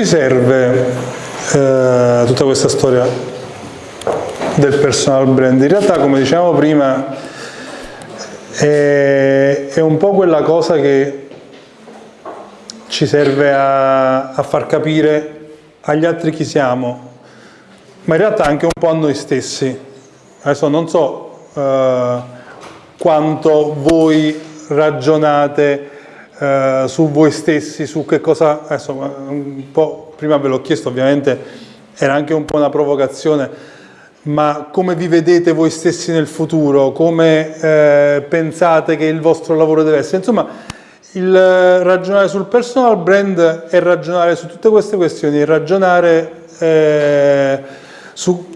ci serve eh, tutta questa storia del personal brand? In realtà, come dicevamo prima, è, è un po' quella cosa che ci serve a, a far capire agli altri chi siamo, ma in realtà anche un po' a noi stessi. Adesso non so eh, quanto voi ragionate eh, su voi stessi, su che cosa, adesso un po' prima ve l'ho chiesto ovviamente, era anche un po' una provocazione, ma come vi vedete voi stessi nel futuro, come eh, pensate che il vostro lavoro deve essere, insomma il ragionare sul personal brand è ragionare su tutte queste questioni, ragionare eh, su,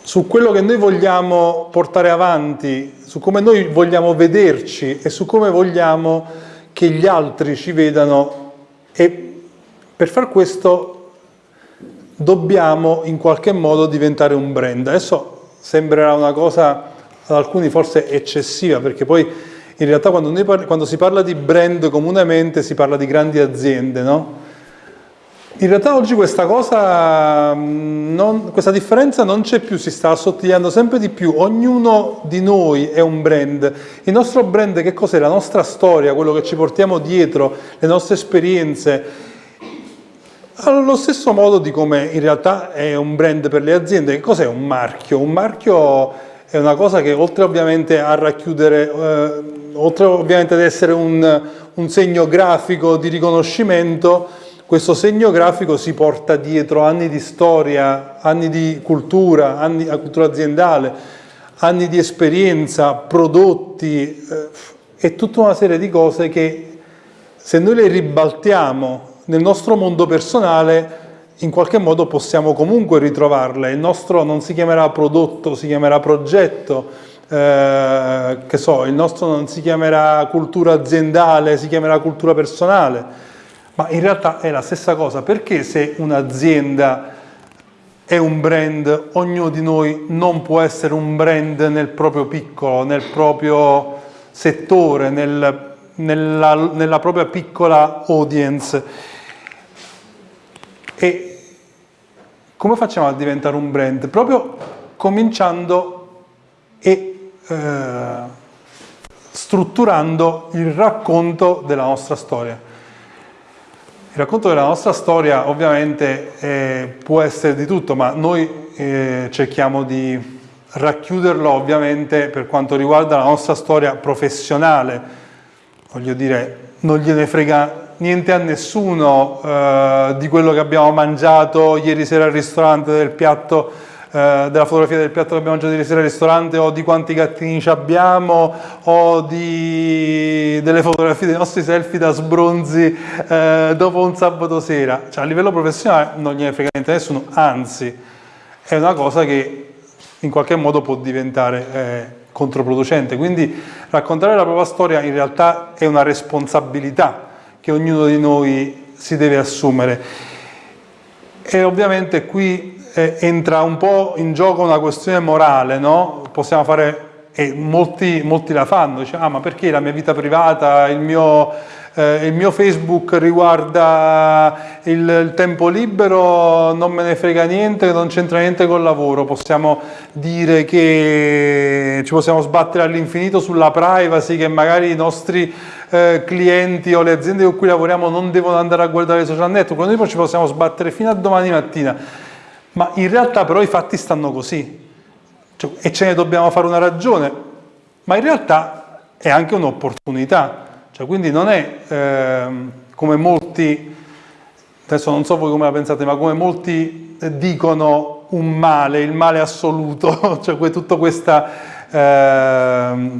su quello che noi vogliamo portare avanti, su come noi vogliamo vederci e su come vogliamo che gli altri ci vedano e per far questo dobbiamo in qualche modo diventare un brand. Adesso sembrerà una cosa ad alcuni forse eccessiva perché poi in realtà quando, quando si parla di brand comunemente si parla di grandi aziende, no? In realtà oggi questa cosa, non, questa differenza non c'è più, si sta assottigliando sempre di più, ognuno di noi è un brand, il nostro brand che cos'è? La nostra storia, quello che ci portiamo dietro, le nostre esperienze, allo stesso modo di come in realtà è un brand per le aziende, che cos'è un marchio? Un marchio è una cosa che oltre ovviamente a racchiudere, eh, oltre ovviamente ad essere un, un segno grafico di riconoscimento, questo segno grafico si porta dietro anni di storia, anni di cultura, anni di cultura aziendale, anni di esperienza, prodotti eh, e tutta una serie di cose che se noi le ribaltiamo nel nostro mondo personale in qualche modo possiamo comunque ritrovarle. Il nostro non si chiamerà prodotto, si chiamerà progetto, eh, che so, il nostro non si chiamerà cultura aziendale, si chiamerà cultura personale ma in realtà è la stessa cosa, perché se un'azienda è un brand, ognuno di noi non può essere un brand nel proprio piccolo, nel proprio settore, nel, nella, nella propria piccola audience. E come facciamo a diventare un brand? Proprio cominciando e eh, strutturando il racconto della nostra storia. Il racconto della nostra storia ovviamente eh, può essere di tutto, ma noi eh, cerchiamo di racchiuderlo ovviamente per quanto riguarda la nostra storia professionale. Voglio dire, non gliene frega niente a nessuno eh, di quello che abbiamo mangiato ieri sera al ristorante del piatto eh, della fotografia del piatto che abbiamo mangiato ieri sera al ristorante o di quanti gattini abbiamo o di, delle fotografie dei nostri selfie da sbronzi eh, dopo un sabato sera. Cioè, a livello professionale non gliene frega niente nessuno, anzi è una cosa che in qualche modo può diventare eh, controproducente. Quindi raccontare la propria storia in realtà è una responsabilità che ognuno di noi si deve assumere. E ovviamente qui eh, entra un po' in gioco una questione morale, no? Possiamo fare, e molti, molti la fanno, dice, ah ma perché la mia vita privata, il mio, eh, il mio Facebook riguarda il, il, tempo libero, non me ne frega niente, non c'entra niente col lavoro, possiamo dire che ci possiamo sbattere all'infinito sulla privacy, che magari i nostri eh, clienti o le aziende con cui lavoriamo non devono andare a guardare i social network, noi ci possiamo sbattere fino a domani mattina ma in realtà però i fatti stanno così. Cioè, e ce ne dobbiamo fare una ragione, ma in realtà è anche un'opportunità, cioè, quindi non è eh, come molti, adesso non so voi come la pensate, ma come molti dicono un male, il male assoluto, cioè tutto, questa, eh,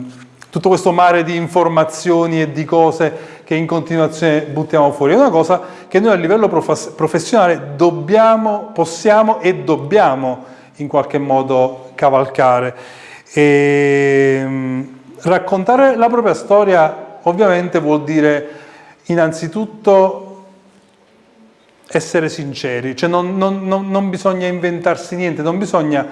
tutto questo mare di informazioni e di cose che in continuazione buttiamo fuori, è una cosa che noi a livello professionale dobbiamo, possiamo e dobbiamo in qualche modo cavalcare. E, ehm, raccontare la propria storia ovviamente vuol dire innanzitutto essere sinceri, cioè non, non, non, non bisogna inventarsi niente, non bisogna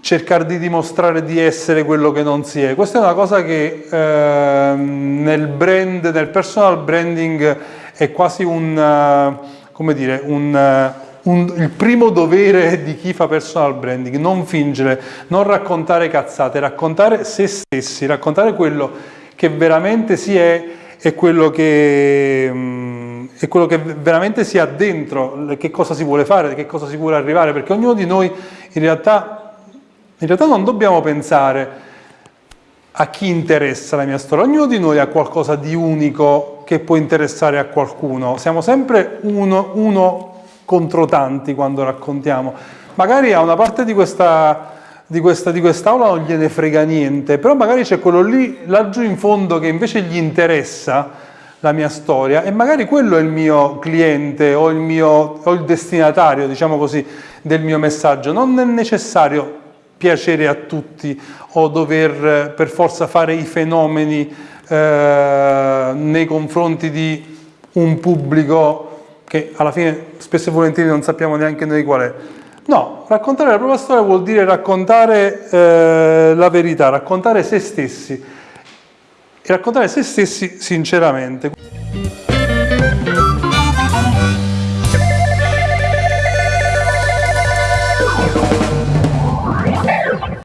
cercare di dimostrare di essere quello che non si è. Questa è una cosa che eh, nel brand, nel personal branding è quasi un, uh, come dire, un, un, il primo dovere di chi fa personal branding, non fingere, non raccontare cazzate, raccontare se stessi, raccontare quello che veramente si è e quello che, mm, è quello che veramente si ha dentro, che cosa si vuole fare, che cosa si vuole arrivare, perché ognuno di noi in realtà, in realtà non dobbiamo pensare a chi interessa la mia storia, ognuno di noi ha qualcosa di unico che può interessare a qualcuno, siamo sempre uno, uno contro tanti quando raccontiamo. Magari a una parte di questa, di, questa, di quest'aula non gliene frega niente, però magari c'è quello lì, laggiù in fondo, che invece gli interessa la mia storia e magari quello è il mio cliente o il, mio, o il destinatario, diciamo così, del mio messaggio. Non è necessario piacere a tutti o dover per forza fare i fenomeni eh, nei confronti di un pubblico che alla fine spesso e volentieri non sappiamo neanche noi qual è. No, raccontare la propria storia vuol dire raccontare eh, la verità, raccontare se stessi e raccontare se stessi sinceramente.